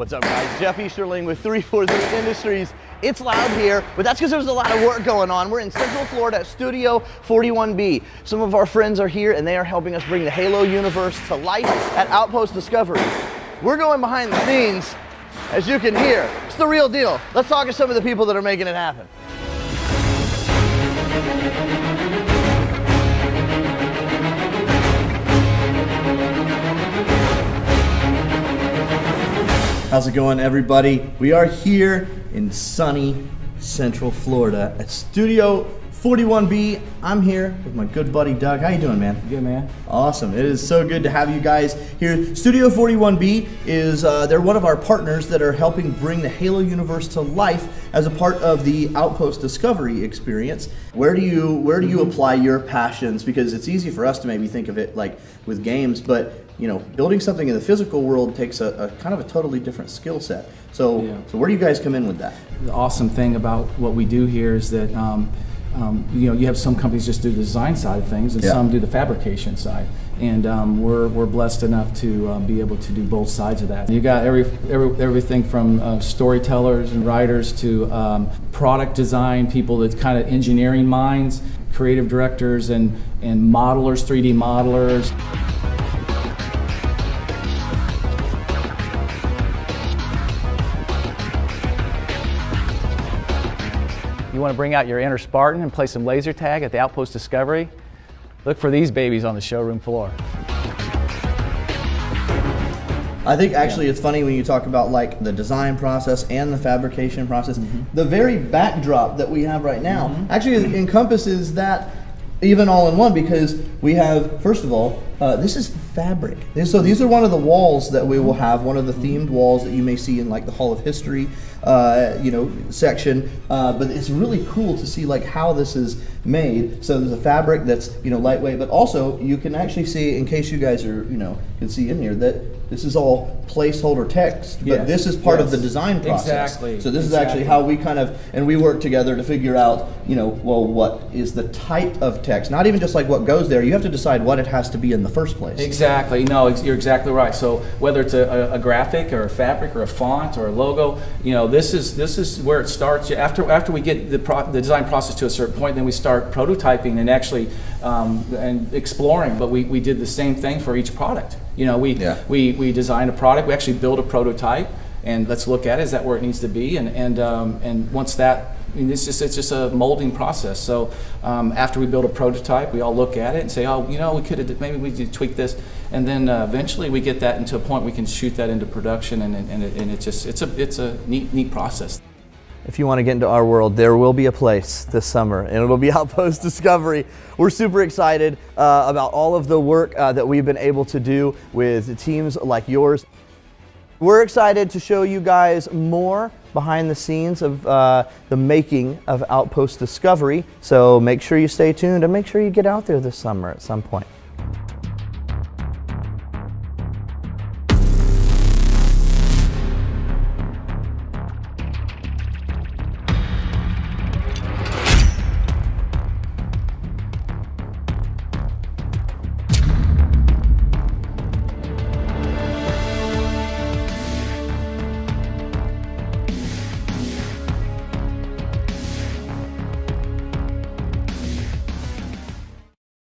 What's up guys? Jeff Easterling with 343 Industries. It's loud here, but that's because there's a lot of work going on. We're in Central Florida at Studio 41B. Some of our friends are here and they are helping us bring the Halo universe to life at Outpost Discovery. We're going behind the scenes, as you can hear. It's the real deal. Let's talk to some of the people that are making it happen. How's it going, everybody? We are here in sunny Central Florida at Studio 41B. I'm here with my good buddy Doug. How you doing, man? Good, man. Awesome. It is so good to have you guys here. Studio 41B is uh, they're one of our partners that are helping bring the Halo universe to life as a part of the Outpost Discovery experience. Where do you where do you apply your passions? Because it's easy for us to maybe think of it like with games, but you know, building something in the physical world takes a, a kind of a totally different skill set. So, Yeah. so where do you guys come in with that? The awesome thing about what we do here is that um, um, you know you have some companies just do the design side of things, and Yeah. some do the fabrication side. And um, we're, we're blessed enough to uh, be able to do both sides of that. You got every, every everything from uh, storytellers and writers to um, product design people that kind of engineering minds, creative directors, and and modelers, 3D modelers. You want to bring out your inner Spartan and play some laser tag at the Outpost Discovery? Look for these babies on the showroom floor. I think actually it's funny when you talk about like the design process and the fabrication process. The very backdrop that we have right now actually encompasses that even all in one because we have first of all uh, this is fabric. So these are one of the walls that we will have, one of the themed walls that you may see in like the Hall of History, uh, you know, section. Uh, but it's really cool to see like how this is made. So there's a fabric that's you know lightweight, but also you can actually see, in case you guys are you know can see in here that this is all placeholder text, but Yes, this is part of the design process. Exactly, So this is actually how we kind of and we work together to figure out you know well what is the type of text, not even just like what goes there. You have to decide what it has to be in the first place. Exactly. No, ex- you're exactly right. So whether it's a, a, a graphic or a fabric or a font or a logo, you know, this is this is where it starts. After after we get the, pro, the design process to a certain point, then we start prototyping and actually um, and exploring. But we, we did the same thing for each product. You know, we Yeah. we we designed a product. We actually built a prototype. And let's look at it. Is that where it needs to be? And and um, and once that, I mean, it's just it's just a molding process. So um, after we build a prototype, we all look at it and say, oh, you know, we could have maybe we could tweak this, and then uh, eventually we get that into a point we can shoot that into production, and and it, and it just it's a it's a neat neat process. If you want to get into our world, there will be a place this summer, and it'll be Outpost Discovery. We're super excited uh, about all of the work uh, that we've been able to do with teams like yours. We're excited to show you guys more behind the scenes of uh, the making of Outpost Discovery. So make sure you stay tuned and make sure you get out there this summer at some point.